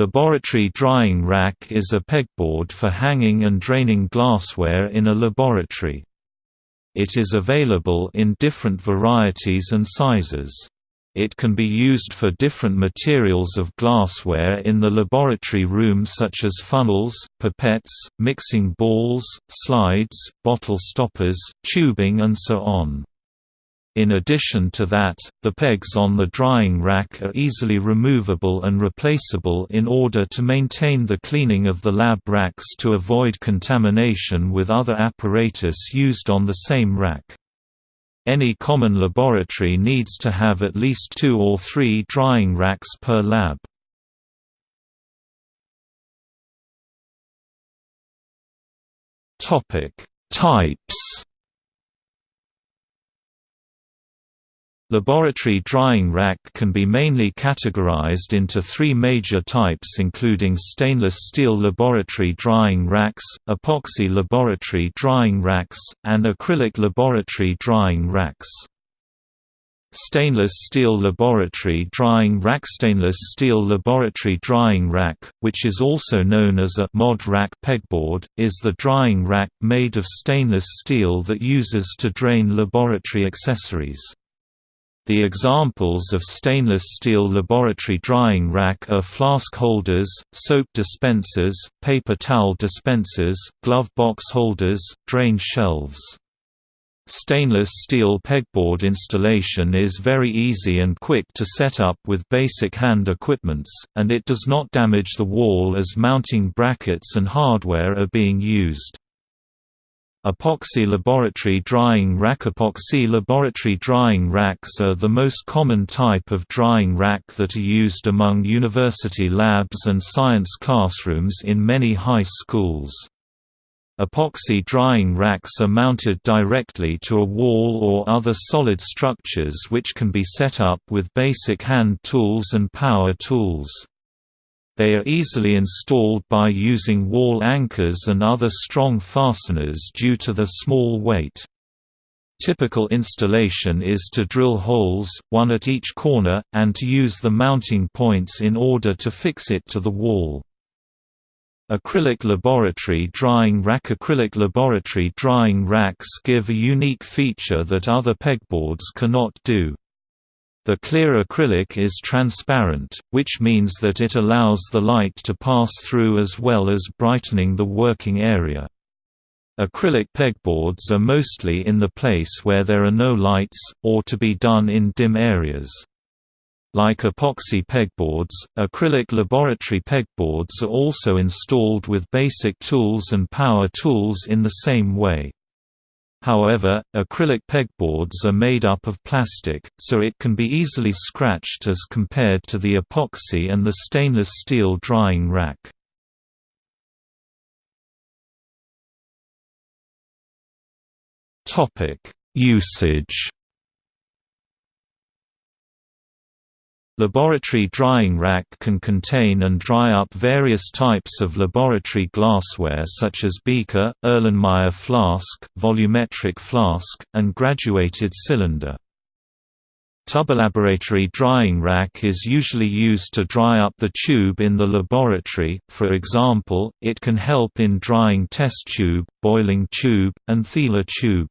Laboratory drying rack is a pegboard for hanging and draining glassware in a laboratory. It is available in different varieties and sizes. It can be used for different materials of glassware in the laboratory room such as funnels, pipettes, mixing balls, slides, bottle stoppers, tubing and so on. In addition to that, the pegs on the drying rack are easily removable and replaceable in order to maintain the cleaning of the lab racks to avoid contamination with other apparatus used on the same rack. Any common laboratory needs to have at least two or three drying racks per lab. Types Laboratory drying rack can be mainly categorized into three major types including stainless steel laboratory drying racks, epoxy laboratory drying racks, and acrylic laboratory drying racks. Stainless steel laboratory drying rack Stainless steel laboratory drying rack, which is also known as a mod rack pegboard, is the drying rack made of stainless steel that uses to drain laboratory accessories. The examples of stainless steel laboratory drying rack are flask holders, soap dispensers, paper towel dispensers, glove box holders, drain shelves. Stainless steel pegboard installation is very easy and quick to set up with basic hand equipments, and it does not damage the wall as mounting brackets and hardware are being used. Epoxy laboratory drying rack Epoxy laboratory drying racks are the most common type of drying rack that are used among university labs and science classrooms in many high schools. Epoxy drying racks are mounted directly to a wall or other solid structures which can be set up with basic hand tools and power tools. They are easily installed by using wall anchors and other strong fasteners due to their small weight. Typical installation is to drill holes, one at each corner, and to use the mounting points in order to fix it to the wall. Acrylic laboratory drying rack Acrylic laboratory drying racks give a unique feature that other pegboards cannot do. The clear acrylic is transparent, which means that it allows the light to pass through as well as brightening the working area. Acrylic pegboards are mostly in the place where there are no lights, or to be done in dim areas. Like epoxy pegboards, acrylic laboratory pegboards are also installed with basic tools and power tools in the same way. However, acrylic pegboards are made up of plastic, so it can be easily scratched as compared to the epoxy and the stainless steel drying rack. Usage Laboratory drying rack can contain and dry up various types of laboratory glassware such as beaker, Erlenmeyer flask, volumetric flask, and graduated cylinder. Tubelaboratory drying rack is usually used to dry up the tube in the laboratory, for example, it can help in drying test tube, boiling tube, and Thiele tube.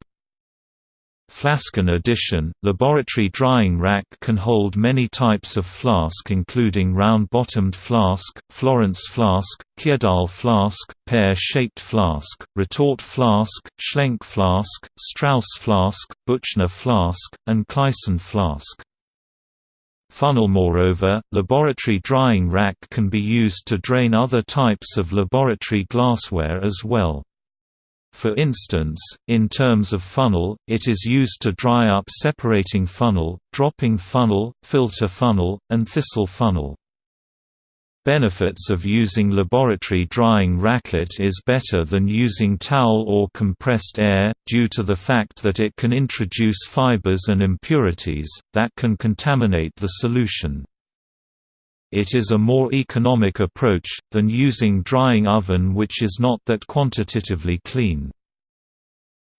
Flasken addition, laboratory drying rack can hold many types of flask including round-bottomed flask, Florence flask, Kjeldahl flask, pear-shaped flask, retort flask, Schlenk flask, Strauss flask, Buchner flask, and Claisen flask. Funnel Moreover, laboratory drying rack can be used to drain other types of laboratory glassware as well. For instance, in terms of funnel, it is used to dry up separating funnel, dropping funnel, filter funnel, and thistle funnel. Benefits of using laboratory drying racket is better than using towel or compressed air, due to the fact that it can introduce fibers and impurities, that can contaminate the solution. It is a more economic approach, than using drying oven which is not that quantitatively clean.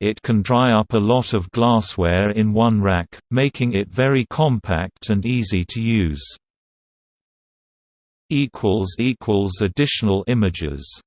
It can dry up a lot of glassware in one rack, making it very compact and easy to use. Additional images